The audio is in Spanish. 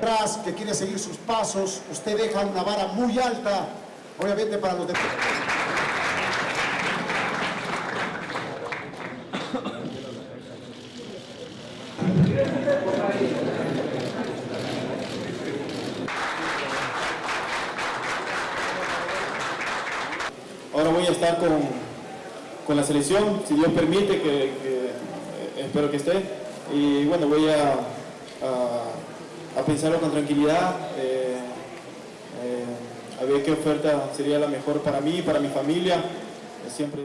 Tras que quiere seguir sus pasos, usted deja una vara muy alta, obviamente para los demás. Ahora voy a estar con con la selección, si Dios permite, que, eh, espero que esté. Y bueno, voy a, a, a pensarlo con tranquilidad, eh, eh, a ver qué oferta sería la mejor para mí, para mi familia. Siempre...